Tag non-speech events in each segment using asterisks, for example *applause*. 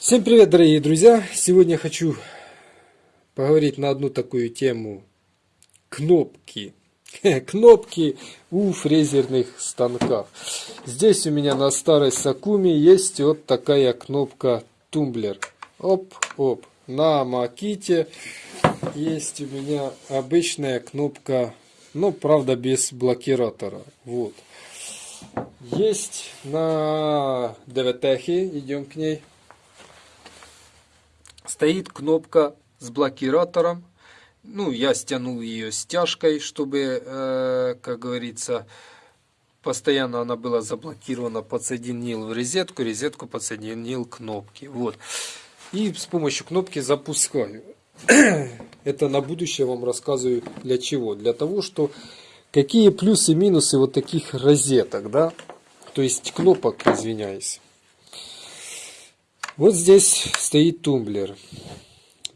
Всем привет, дорогие друзья! Сегодня хочу поговорить на одну такую тему. Кнопки. *laughs* Кнопки у фрезерных станков. Здесь у меня на старой Сакуме есть вот такая кнопка тумблер. Оп, оп. На Маките есть у меня обычная кнопка, но правда без блокиратора. Вот. Есть на ДВТХе, идем к ней стоит кнопка с блокиратором. Ну, я стянул ее стяжкой, чтобы, э, как говорится, постоянно она была заблокирована. Подсоединил в розетку, розетку подсоединил кнопки. Вот. И с помощью кнопки запускаю. *clears throat* Это на будущее вам рассказываю для чего. Для того, что какие плюсы и минусы вот таких розеток, да. То есть кнопок, извиняюсь. Вот здесь стоит тумблер.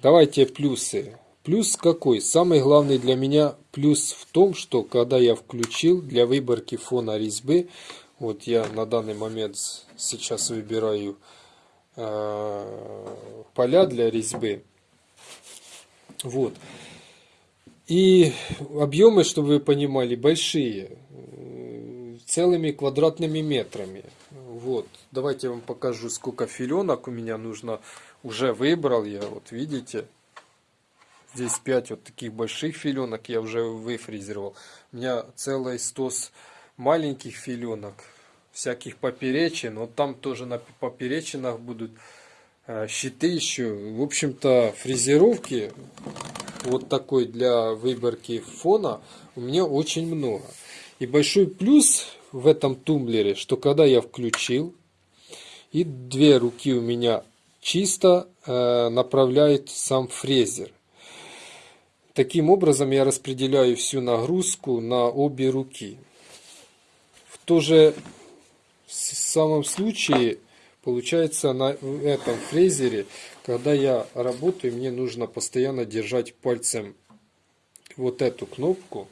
Давайте плюсы. Плюс какой? Самый главный для меня плюс в том, что когда я включил для выборки фона резьбы, вот я на данный момент сейчас выбираю э, поля для резьбы. Вот. И объемы, чтобы вы понимали, большие, целыми квадратными метрами. Вот, давайте я вам покажу, сколько филенок у меня нужно. Уже выбрал я, вот видите. Здесь 5 вот таких больших филенок я уже выфрезеровал. У меня целый стос маленьких филенок, всяких поперечин. Вот там тоже на поперечинах будут э, щиты еще. В общем-то, фрезеровки вот такой для выборки фона у меня очень много. И большой плюс в этом тумблере, что когда я включил, и две руки у меня чисто э, направляет сам фрезер. Таким образом я распределяю всю нагрузку на обе руки. В то же самом случае получается на этом фрезере, когда я работаю, мне нужно постоянно держать пальцем вот эту кнопку.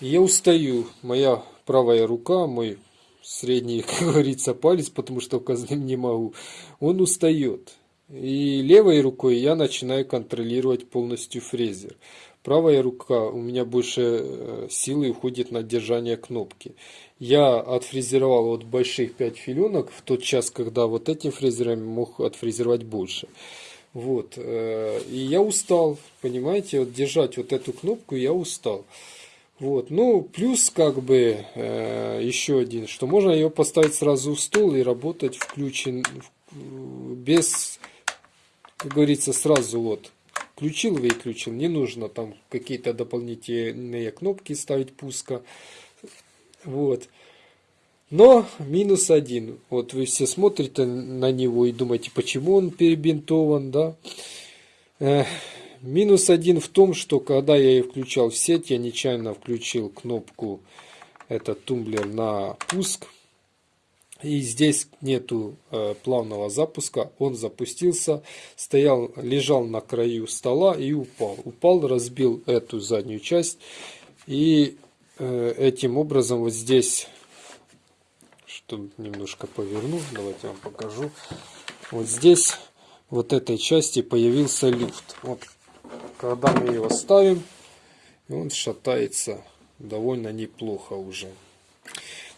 я устаю, моя правая рука, мой средний, *laughs* как говорится, палец, потому что указанным не могу, он устает. И левой рукой я начинаю контролировать полностью фрезер. Правая рука у меня больше э, силы уходит на держание кнопки. Я отфрезеровал вот больших 5 филенок в тот час, когда вот этим фрезером мог отфрезеровать больше. Вот. Э, и я устал, понимаете, вот держать вот эту кнопку я устал. Вот. Ну, плюс как бы э, еще один, что можно ее поставить сразу в стол и работать включен без, как говорится, сразу вот включил, выключил. Не нужно там какие-то дополнительные кнопки ставить пуска. Вот. Но минус один. Вот вы все смотрите на него и думаете, почему он перебинтован, да? Минус один в том, что когда я ее включал в сеть, я нечаянно включил кнопку этот тумблер на пуск. И здесь нету э, плавного запуска. Он запустился, стоял, лежал на краю стола и упал. Упал, разбил эту заднюю часть. И э, этим образом вот здесь, чтобы немножко поверну, давайте я вам покажу. Вот здесь, вот этой части появился люфт. Вот когда мы его ставим, он шатается довольно неплохо уже.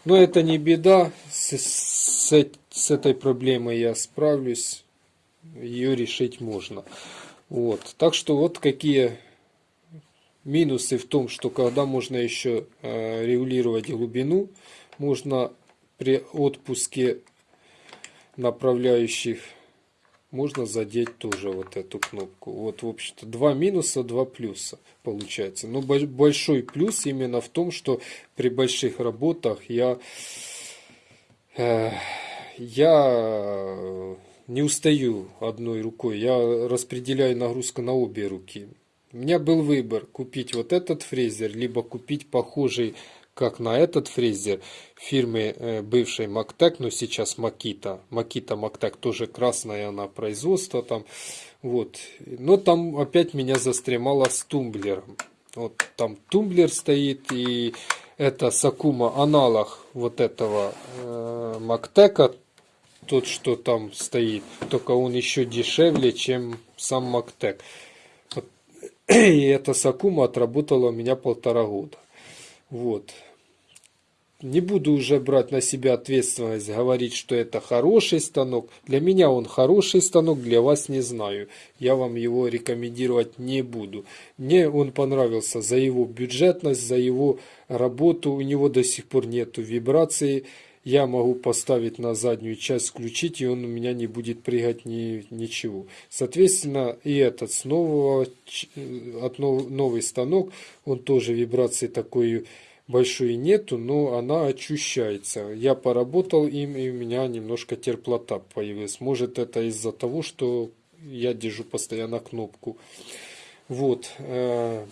Но это не беда, с, с, с этой проблемой я справлюсь, ее решить можно. Вот. Так что вот какие минусы в том, что когда можно еще э, регулировать глубину, можно при отпуске направляющих можно задеть тоже вот эту кнопку. Вот, в общем-то, два минуса, два плюса получается. Но большой плюс именно в том, что при больших работах я, э, я не устаю одной рукой. Я распределяю нагрузку на обе руки. У меня был выбор купить вот этот фрезер, либо купить похожий как на этот фрезер фирмы э, бывшей Мактек, но сейчас Макита. Макита Мактек тоже красная она производство там. Вот. Но там опять меня застремало с тумблером. Вот там тумблер стоит и это Сакума аналог вот этого э, Мактека. тот, что там стоит. Только он еще дешевле, чем сам Мактек. Вот. *clears throat* И эта Сакума отработала у меня полтора года. Вот не буду уже брать на себя ответственность, говорить, что это хороший станок. Для меня он хороший станок, для вас не знаю. Я вам его рекомендовать не буду. Мне он понравился за его бюджетность, за его работу. У него до сих пор нету вибрации. Я могу поставить на заднюю часть, включить, и он у меня не будет прыгать ни, ничего. Соответственно, и этот с нового, от нов, новый станок, он тоже вибрации такой большой нету, но она ощущается. Я поработал им, и у меня немножко терплота появилась. Может это из-за того, что я держу постоянно кнопку. Вот. Э,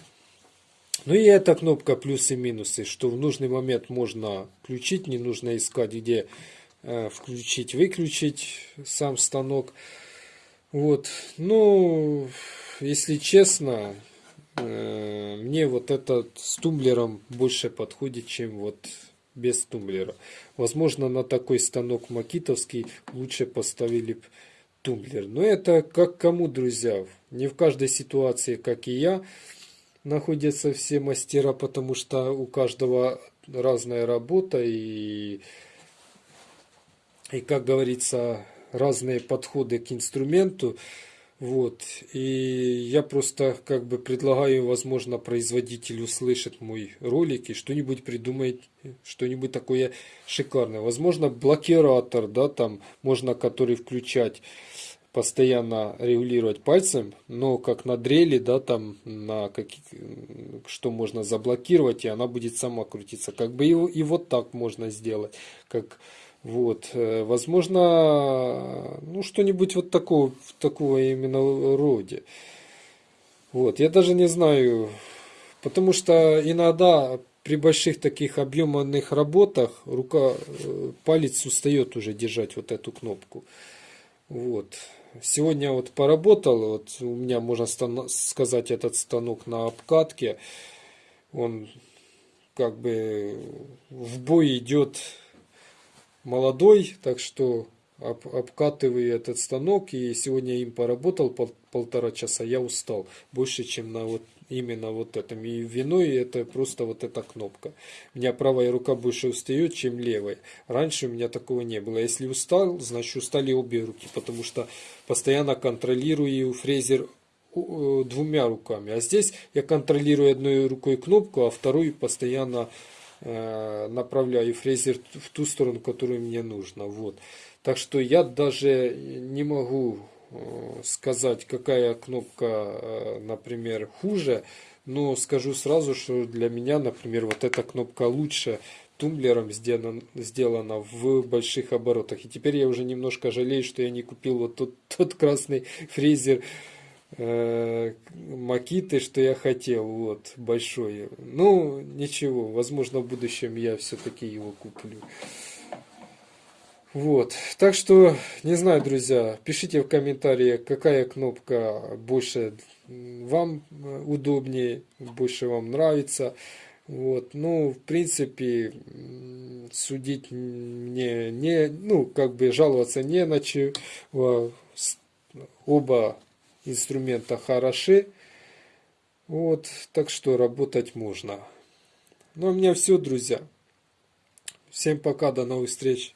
ну и эта кнопка плюсы и минусы, что в нужный момент можно включить, не нужно искать, где э, включить, выключить сам станок. Вот. Ну, если честно, мне вот этот с тумблером больше подходит, чем вот без тумблера. Возможно, на такой станок макитовский лучше поставили тумблер. Но это как кому, друзья. Не в каждой ситуации, как и я, находятся все мастера, потому что у каждого разная работа и, и как говорится, разные подходы к инструменту. Вот. И я просто как бы предлагаю, возможно, производитель услышит мой ролик и что-нибудь придумает, что-нибудь такое шикарное. Возможно, блокиратор, да, там можно который включать постоянно регулировать пальцем, но как на дрели, да, там на как, что можно заблокировать, и она будет сама крутиться. Как бы и, и вот так можно сделать, как вот, э, возможно, ну что-нибудь вот такого, такого именно роде. Вот, я даже не знаю, потому что иногда при больших таких объемных работах рука, э, палец устает уже держать вот эту кнопку. Вот. Сегодня вот поработал, вот у меня, можно сказать, этот станок на обкатке. Он как бы в бой идет молодой, так что об, обкатываю этот станок. И сегодня им поработал пол, полтора часа, я устал. Больше, чем на вот именно вот этом. И виной это просто вот эта кнопка. У меня правая рука больше устает, чем левая. Раньше у меня такого не было. Если устал, значит устали обе руки, потому что постоянно контролирую фрезер двумя руками. А здесь я контролирую одной рукой кнопку, а второй постоянно Э, направляю фрезер в ту сторону, которую мне нужно. Вот. Так что я даже не могу э, сказать, какая кнопка, э, например, хуже, но скажу сразу, что для меня, например, вот эта кнопка лучше тумблером сделана, сделана в больших оборотах. И теперь я уже немножко жалею, что я не купил вот тот, *laughs* тот красный фрезер, э, макиты, что я хотел, вот, большой. Ну, ничего, возможно, в будущем я все-таки его куплю. Вот, так что, не знаю, друзья, пишите в комментарии, какая кнопка больше вам удобнее, больше вам нравится. Вот, ну, в принципе, судить мне не, ну, как бы жаловаться не на чего. Оба инструмента хороши. Вот, так что работать можно. Ну, у меня все, друзья. Всем пока, до новых встреч.